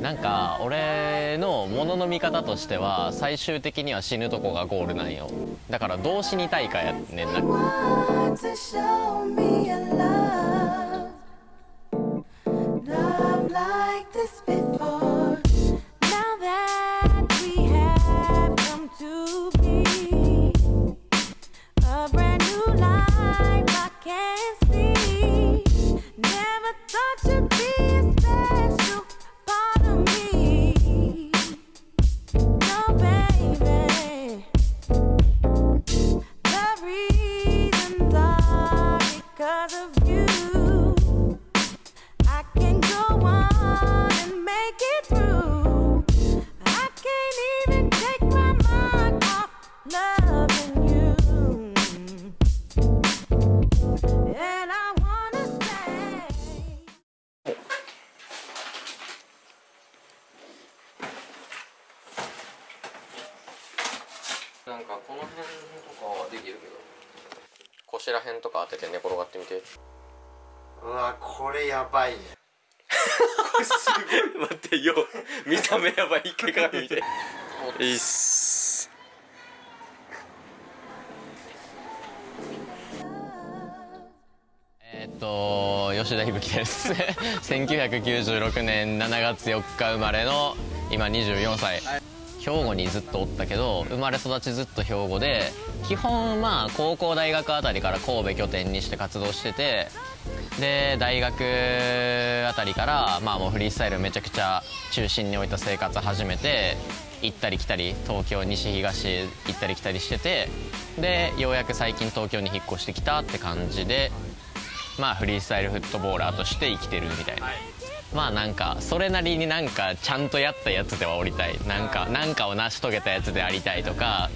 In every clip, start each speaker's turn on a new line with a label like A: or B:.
A: なんか俺のものの見方としては最終的には死ぬとこがゴールなんよ。だからどう死にたいかやねんななんかこの辺とかはできるけど。腰ら辺とか当てて寝転がってみて。
B: うわこれやばいね。
A: 待ってよ見た目やばい。一回鏡見て。いいっす。えーっと吉田響です。1996年7月4日生まれの今24歳兵庫にずっとおったけど生まれ育ちずっと兵庫で基本まあ高校大学あたりから神戸拠点にして活動しててで大学あたりからまあもうフリースタイルめちゃくちゃ中心に置いた生活始めて行ったり来たり東京西東行ったり来たりしててでようやく最近東京に引っ越してきたって感じでまあフリースタイルフットボーラーとして生きてるみたいな、まあなんかそれなりになんかちゃんとやったやつではおりたい。なんかなんかを成し遂げたやつでありたいとか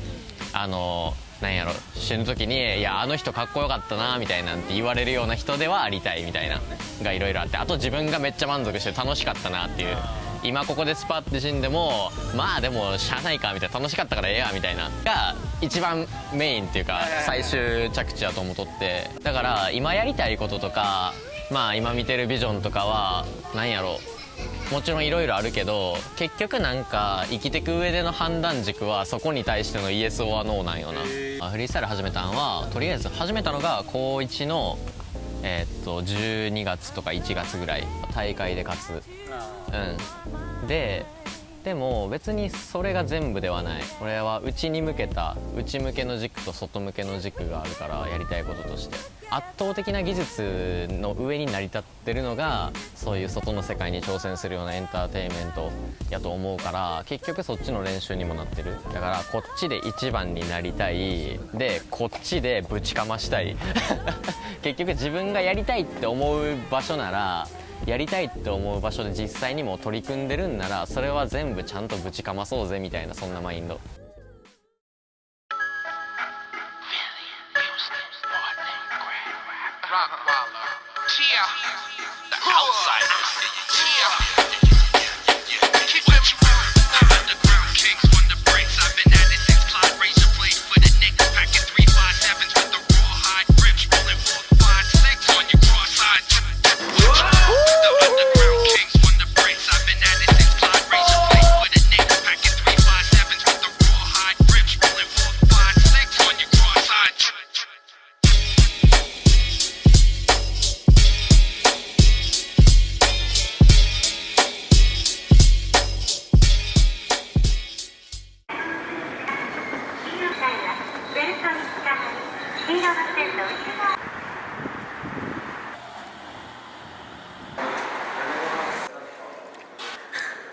A: あのなんやろ死ぬ時に「いやあの人かっこよかったな」みたいなんて言われるような人ではありたいみたいながいろいろあってあと自分がめっちゃ満足して楽しかったなっていう。今ここでスパッて死んでもまあでもしゃあないかみたいな楽しかったからええやみたいなが一番メインっていうか最終着地だと思っとって。だから今やりたいこととかまあ今見てるビジョンとかはなんやろ。もちろんいろいろあるけど結局なんか生きてく上での判断軸はそこに対してのイエス・オア・ノーなんよな。あフリースタイル始めたんはとりあえず始めたのが高1のえーっと12月とか1月ぐらい大会で勝つ。うん。ででも別にそれが全部ではない。俺は内に向けた内向けの軸と外向けの軸があるからやりたいこととして。圧倒的な技術の上に成り立ってるのがそういう外の世界に挑戦するようなエンターテインメントやと思うから結局そっちの練習にもなってる。だからこっちで一番になりたい。でこっちでぶちかましたい。結局自分がやりたいって思う場所ならやりたいって思う場所で実際にも取り組んでるんならそれは全部ちゃんとぶちかまそうぜみたいなそんなマインド
C: Rockwaller. Cheer. The outsiders. Cheer.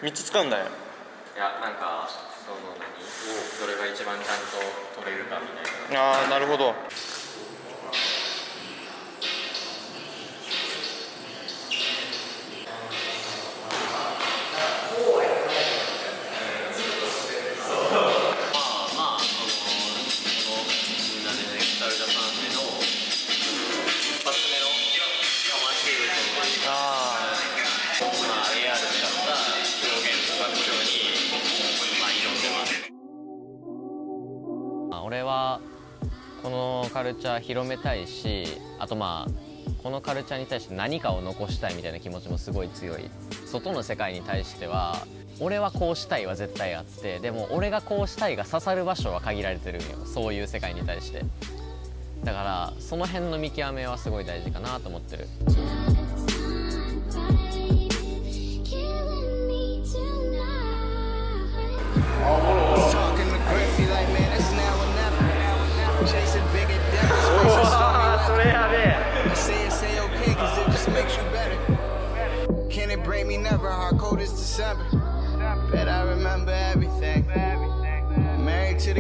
D: 3つ使うんだよ。
A: いやなんかその何？どれが一番ちゃんと取れるかみたいな。
D: ああなるほど
A: 俺はこのカルチャー広めたいしあとまあこのカルチャーに対して何かを残したいみたいな気持ちもすごい強い。外の世界に対しては俺はこうしたいは絶対あってでも俺がこうしたいが刺さる場所は限られてるんよ。そういう世界に対して。だからその辺の見極めはすごい大事かなと思ってる。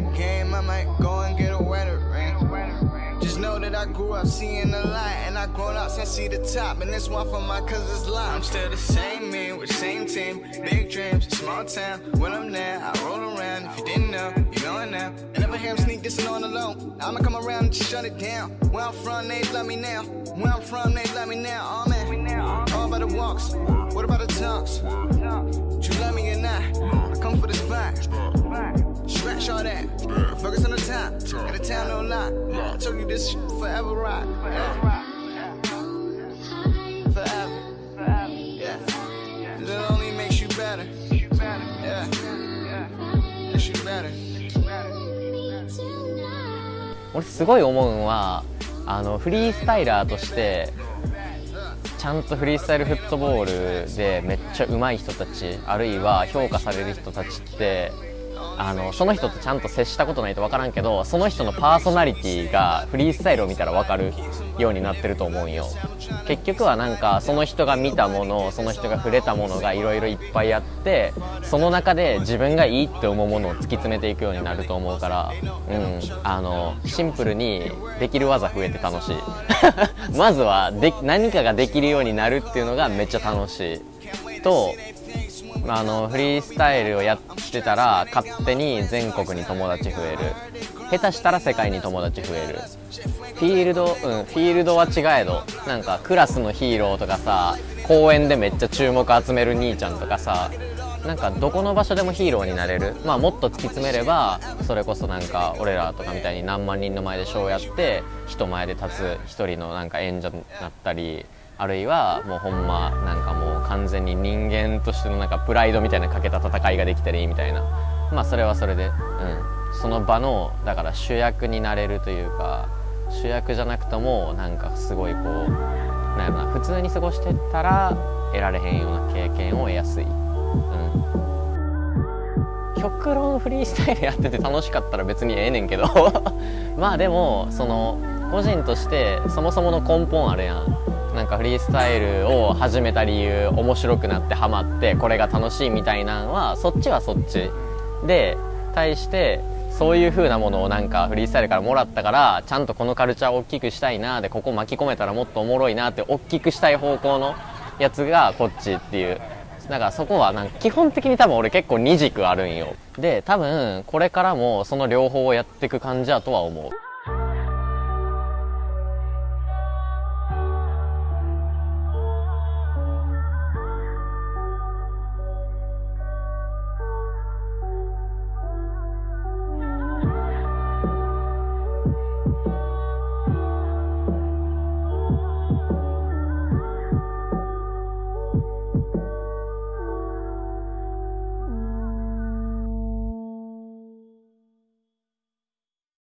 E: The game, I might go and get a wedding ring. Just know that I grew up seeing the light, and I grown up since see the top. And this one for my cousin's line. I'm still the same me with same team, big dreams, small town. When I'm there, I roll around. If you didn't know, you know it now. I never hear him sneak this on low. I'ma come around and shut it down. Where I'm from, they love me now. Where I'm from, they love me now. Oh man, all about the walks. What about the talks? You love me or not? I come for the spot. Scratch all that. Focus on the top. Got a town no lie. I told you this shit forever rock. Yeah. Forever. Yeah. It only makes you better. Yeah. Makes you better.
A: 俺すごい思うんはあのフリースタイラーとしてちゃんとフリースタイルフットボールでめっちゃ上手い人たちあるいは評価される人たちってあのその人とちゃんと接したことないと分からんけどその人のパーソナリティがフリースタイルを見たら分かるようになってると思うよ。結局はなんかその人が見たものその人が触れたものがいろいろいっぱいあってその中で自分がいいって思うものを突き詰めていくようになると思うから、うん、あのシンプルにできる技増えて楽しい。まずはで何かができるようになるっていうのがめっちゃ楽しい。とまああのフリースタイルをやってたら勝手に全国に友達増える。下手したら世界に友達増える。フィールドうんフィールドは違えどなんかクラスのヒーローとかさ公園でめっちゃ注目集める兄ちゃんとかさなんかどこの場所でもヒーローになれる。まあもっと突き詰めればそれこそなんか俺らとかみたいに何万人の前でショーやって人前で立つ一人のなんか演者になったりあるいはもうほんまなんかもう完全に人間としてのなんかプライドみたいなかけた戦いができたらいいみたいな。まあそれはそれでうん。その場のだから主役になれるというか主役じゃなくともなんかすごいこうなんやろな普通に過ごしてたら得られへんような経験を得やすい、うん、極論フリースタイルやってて楽しかったら別にええねんけど。まあでもその個人としてそもそもの根本あるやん。なんかフリースタイルを始めた理由面白くなってハマってこれが楽しいみたいなんはそっちはそっちで対してそういう風なものをなんかフリースタイルからもらったからちゃんとこのカルチャーを大きくしたいなでここ巻き込めたらもっとおもろいなって大きくしたい方向のやつがこっちっていう。だからそこはなんか基本的に多分俺結構二軸あるんよ。で多分これからもその両方をやっていく感じやとは思う。